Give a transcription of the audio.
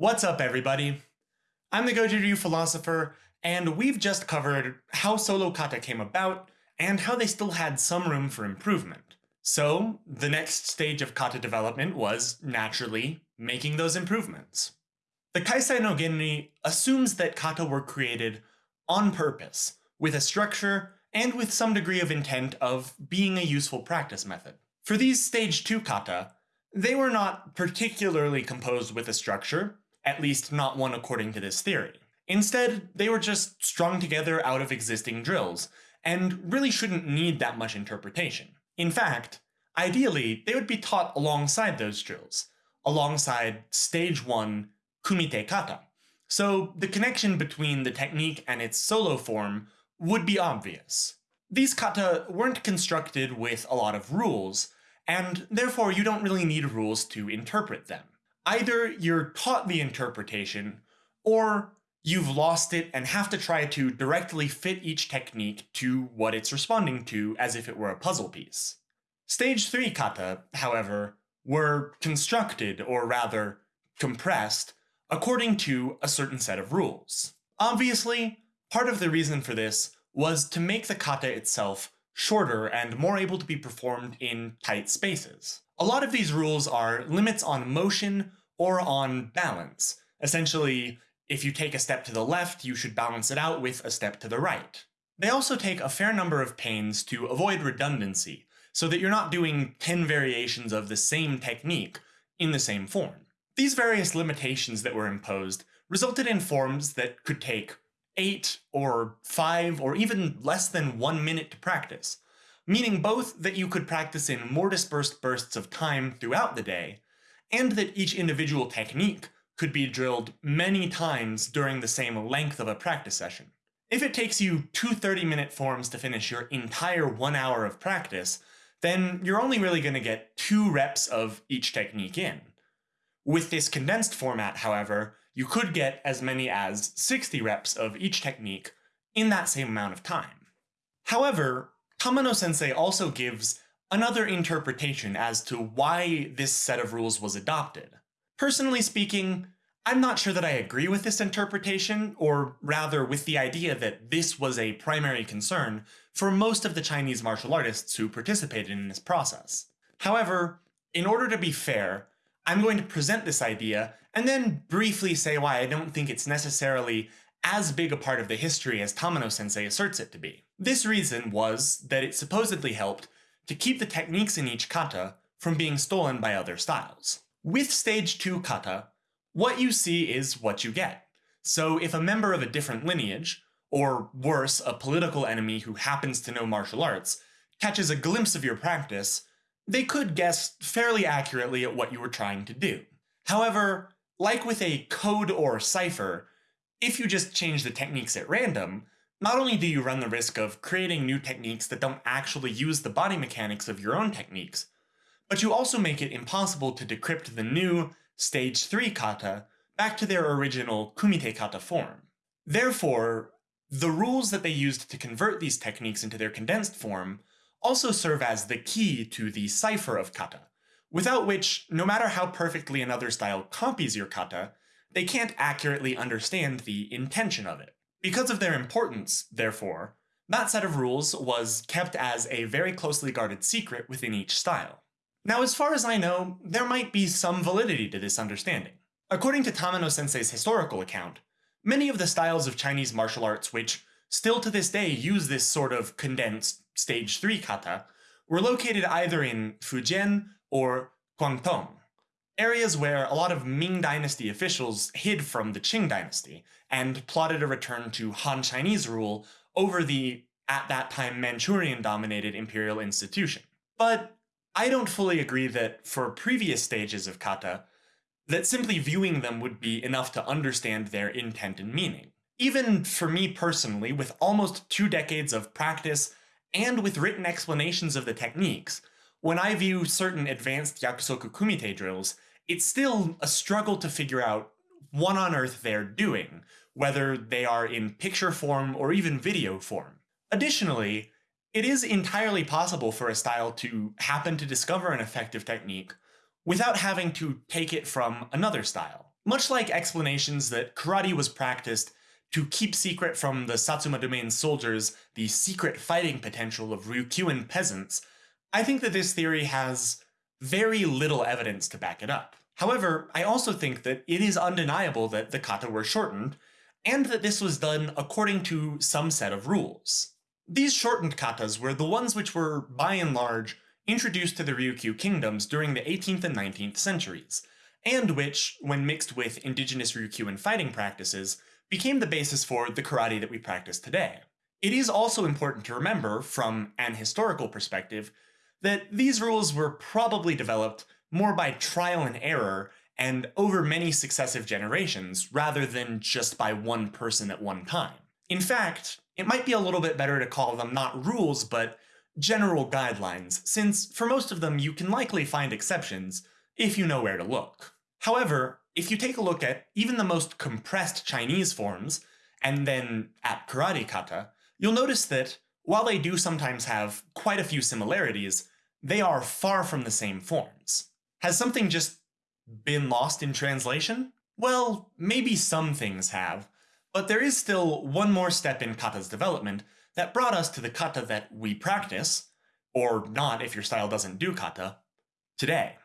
What's up, everybody? I'm the Goju Ryu philosopher, and we've just covered how solo kata came about and how they still had some room for improvement. So, the next stage of kata development was, naturally, making those improvements. The Kaisai no Genri assumes that kata were created on purpose, with a structure and with some degree of intent of being a useful practice method. For these stage 2 kata, they were not particularly composed with a structure, at least not one according to this theory. Instead, they were just strung together out of existing drills, and really shouldn't need that much interpretation. In fact, ideally, they would be taught alongside those drills, alongside stage 1 kumite kata. So the connection between the technique and its solo form would be obvious. These kata weren't constructed with a lot of rules, and therefore you don't really need rules to interpret them. Either you're taught the interpretation, or you've lost it and have to try to directly fit each technique to what it's responding to as if it were a puzzle piece. Stage 3 kata, however, were constructed, or rather, compressed, according to a certain set of rules. Obviously, part of the reason for this was to make the kata itself shorter and more able to be performed in tight spaces. A lot of these rules are limits on motion or on balance. Essentially, if you take a step to the left, you should balance it out with a step to the right. They also take a fair number of pains to avoid redundancy, so that you're not doing 10 variations of the same technique in the same form. These various limitations that were imposed resulted in forms that could take 8 or 5 or even less than 1 minute to practice, meaning both that you could practice in more dispersed bursts of time throughout the day, and that each individual technique could be drilled many times during the same length of a practice session. If it takes you two 30-minute forms to finish your entire one hour of practice, then you're only really going to get two reps of each technique in. With this condensed format, however, you could get as many as 60 reps of each technique in that same amount of time. However, Tamano sensei also gives another interpretation as to why this set of rules was adopted. Personally speaking, I'm not sure that I agree with this interpretation, or rather with the idea that this was a primary concern for most of the Chinese martial artists who participated in this process. However, in order to be fair, I'm going to present this idea and then briefly say why I don't think it's necessarily as big a part of the history as Tamano sensei asserts it to be. This reason was that it supposedly helped to keep the techniques in each kata from being stolen by other styles. With stage 2 kata, what you see is what you get. So if a member of a different lineage, or worse, a political enemy who happens to know martial arts, catches a glimpse of your practice, they could guess fairly accurately at what you were trying to do. However, like with a code or cipher, if you just change the techniques at random, not only do you run the risk of creating new techniques that don't actually use the body mechanics of your own techniques, but you also make it impossible to decrypt the new stage 3 kata back to their original kumite kata form. Therefore, the rules that they used to convert these techniques into their condensed form also serve as the key to the cipher of kata, without which, no matter how perfectly another style copies your kata, they can't accurately understand the intention of it. Because of their importance, therefore, that set of rules was kept as a very closely guarded secret within each style. Now, as far as I know, there might be some validity to this understanding. According to Tamano sensei's historical account, many of the styles of Chinese martial arts which still to this day use this sort of condensed stage 3 kata were located either in Fujian or Guangdong, areas where a lot of Ming Dynasty officials hid from the Qing Dynasty and plotted a return to Han Chinese rule over the, at that time, Manchurian-dominated imperial institution. But I don't fully agree that for previous stages of kata, that simply viewing them would be enough to understand their intent and meaning. Even for me personally, with almost two decades of practice and with written explanations of the techniques, when I view certain advanced Yakusoku Kumite drills, it's still a struggle to figure out what on earth they're doing, whether they are in picture form or even video form. Additionally, it is entirely possible for a style to happen to discover an effective technique without having to take it from another style. Much like explanations that karate was practiced to keep secret from the Satsuma domain soldiers the secret fighting potential of Ryukyuan peasants, I think that this theory has very little evidence to back it up. However, I also think that it is undeniable that the kata were shortened, and that this was done according to some set of rules. These shortened katas were the ones which were, by and large, introduced to the Ryukyu kingdoms during the 18th and 19th centuries, and which, when mixed with indigenous Ryukyuan fighting practices, became the basis for the karate that we practice today. It is also important to remember, from an historical perspective, that these rules were probably developed more by trial and error and over many successive generations rather than just by one person at one time. In fact, it might be a little bit better to call them not rules, but general guidelines, since for most of them you can likely find exceptions if you know where to look. However, if you take a look at even the most compressed Chinese forms, and then at karate kata, you'll notice that while they do sometimes have quite a few similarities, they are far from the same forms. Has something just been lost in translation? Well, maybe some things have, but there is still one more step in kata's development that brought us to the kata that we practice, or not if your style doesn't do kata, today.